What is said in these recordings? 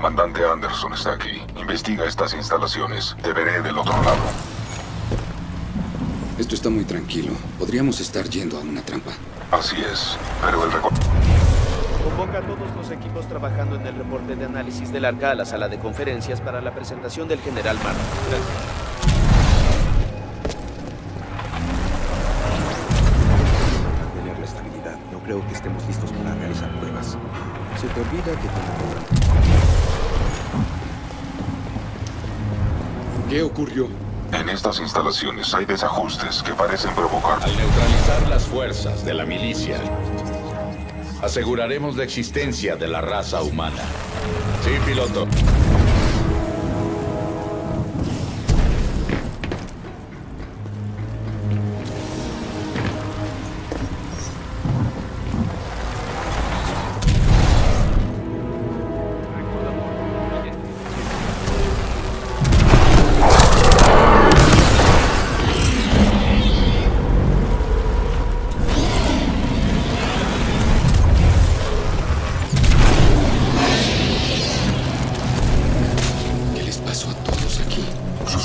comandante Anderson está aquí. Investiga estas instalaciones. Te veré del otro lado. Esto está muy tranquilo. Podríamos estar yendo a una trampa. Así es, pero el recorrido... Convoca a todos los equipos trabajando en el reporte de análisis del arca a la sala de conferencias para la presentación del general Martin. Gracias. mantener la estabilidad. No creo que estemos listos para. Se te olvida que tenemos... ¿Qué ocurrió? En estas instalaciones hay desajustes que parecen provocar... Al neutralizar las fuerzas de la milicia, aseguraremos la existencia de la raza humana. Sí, piloto.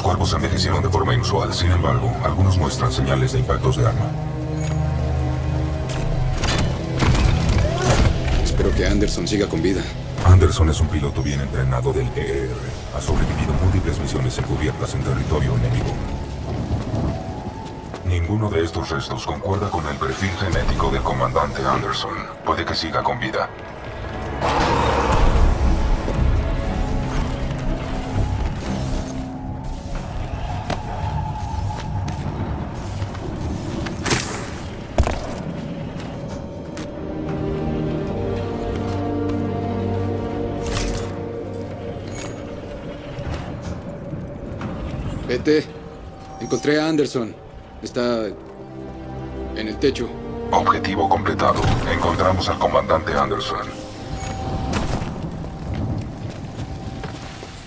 Cuerpos envejecieron de forma inusual. Sin embargo, algunos muestran señales de impactos de arma. Espero que Anderson siga con vida. Anderson es un piloto bien entrenado del EER. Ha sobrevivido múltiples misiones encubiertas en territorio enemigo. Ninguno de estos restos concuerda con el perfil genético del comandante Anderson. Puede que siga con vida. Vete. Encontré a Anderson. Está en el techo. Objetivo completado. Encontramos al comandante Anderson.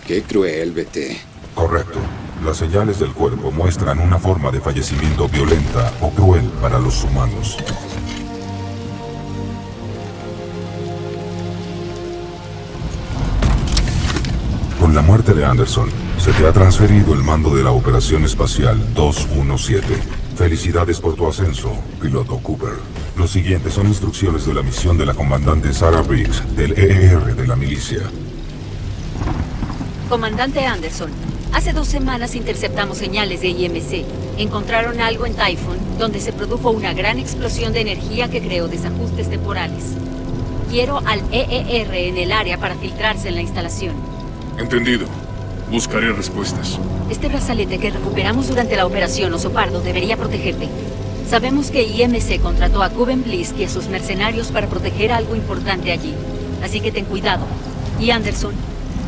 Qué cruel, vete. Correcto. Las señales del cuerpo muestran una forma de fallecimiento violenta o cruel para los humanos. La muerte de Anderson, se te ha transferido el mando de la Operación Espacial 217. Felicidades por tu ascenso, piloto Cooper. Los siguientes son instrucciones de la misión de la comandante Sarah Briggs, del EER de la milicia. Comandante Anderson, hace dos semanas interceptamos señales de IMC. Encontraron algo en Typhoon, donde se produjo una gran explosión de energía que creó desajustes temporales. Quiero al EER en el área para filtrarse en la instalación. Entendido. Buscaré respuestas. Este brazalete que recuperamos durante la operación Oso Pardo debería protegerte. Sabemos que IMC contrató a Cuben Blisk y a sus mercenarios para proteger algo importante allí. Así que ten cuidado. Y Anderson,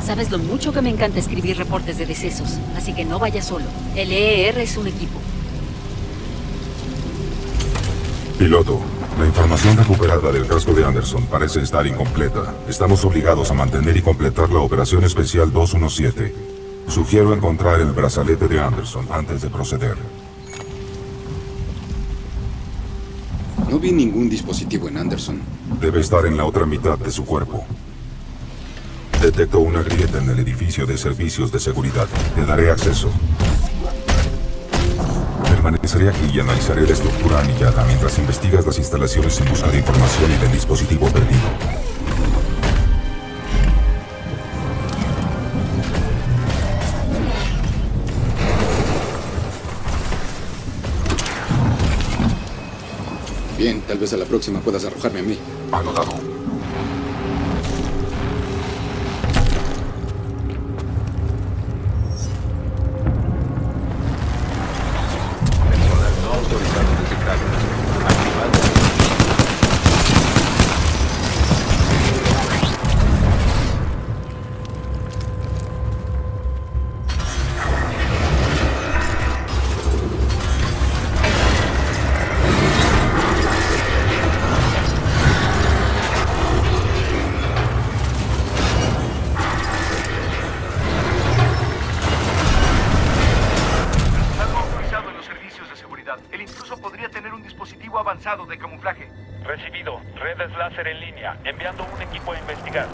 sabes lo mucho que me encanta escribir reportes de decesos, así que no vayas solo. El EER es un equipo. Piloto, la información recuperada del casco de Anderson parece estar incompleta. Estamos obligados a mantener y completar la Operación Especial 217. Sugiero encontrar el brazalete de Anderson antes de proceder. No vi ningún dispositivo en Anderson. Debe estar en la otra mitad de su cuerpo. Detecto una grieta en el edificio de servicios de seguridad. Te daré acceso. Permaneceré aquí y analizaré la estructura anillada mientras investigas las instalaciones en busca de información y del dispositivo perdido. Bien, tal vez a la próxima puedas arrojarme a mí. Anotado. El intruso podría tener un dispositivo avanzado de camuflaje. Recibido. Redes láser en línea. Enviando un equipo a investigar.